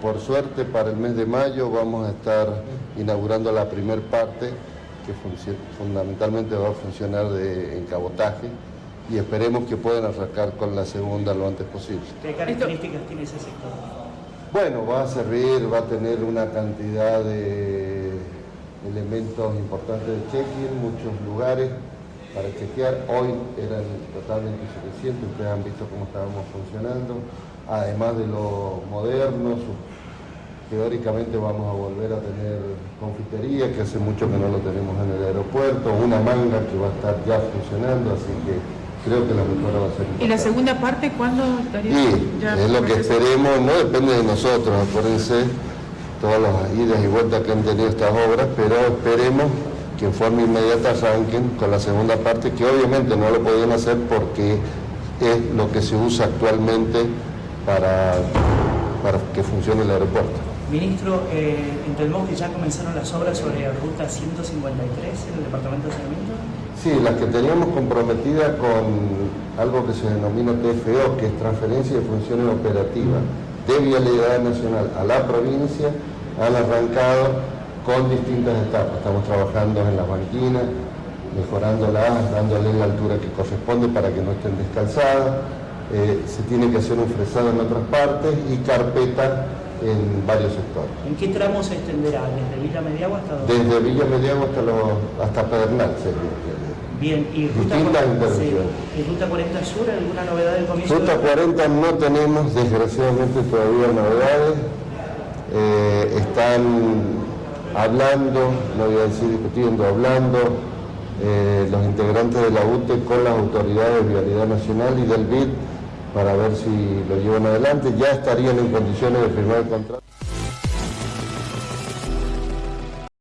por suerte para el mes de mayo vamos a estar inaugurando la primer parte que fundamentalmente va a funcionar de, en cabotaje y esperemos que puedan arrancar con la segunda lo antes posible. ¿Qué características tiene ese sector? Bueno, va a servir, va a tener una cantidad de elementos importantes de check-in, muchos lugares para chequear. Hoy eran totalmente suficientes, ustedes han visto cómo estábamos funcionando. Además de lo moderno, teóricamente vamos a volver a tener confitería, que hace mucho que no lo tenemos en el aeropuerto, una manga que va a estar ya funcionando, así que creo que la mejora va a ser ¿Y la segunda parte cuándo estaría? Sí, es lo que esperemos, no depende de nosotros, acuérdense todas las idas y vueltas que han tenido estas obras, pero esperemos que en forma inmediata arranquen con la segunda parte, que obviamente no lo podían hacer porque es lo que se usa actualmente para, para que funcione el aeropuerto. Ministro, eh, entendemos que ya comenzaron las obras sobre la ruta 153 en el Departamento de Saneamiento. Sí, las que teníamos comprometidas con algo que se denomina TFO, que es Transferencia de Funciones Operativas de Vialidad Nacional a la provincia, han arrancado con distintas etapas. Estamos trabajando en las banquinas, mejorándolas, dándole la altura que corresponde para que no estén descalzadas. Eh, se tiene que hacer un fresado en otras partes y carpeta en varios sectores. ¿En qué tramo se extenderá? ¿Desde Villa Mediagua hasta dónde? Desde Villa Mediagua hasta, los, hasta Pedernal Bien, ¿y ruta, Distintas 40, ¿Y ruta 40 Sur alguna novedad del comienzo? Ruta 40 no tenemos desgraciadamente todavía novedades. Eh, están hablando, no voy a decir discutiendo, hablando eh, los integrantes de la UTE con las autoridades de Vialidad Nacional y del BID para ver si lo llevan adelante. Ya estarían en condiciones de firmar el contrato.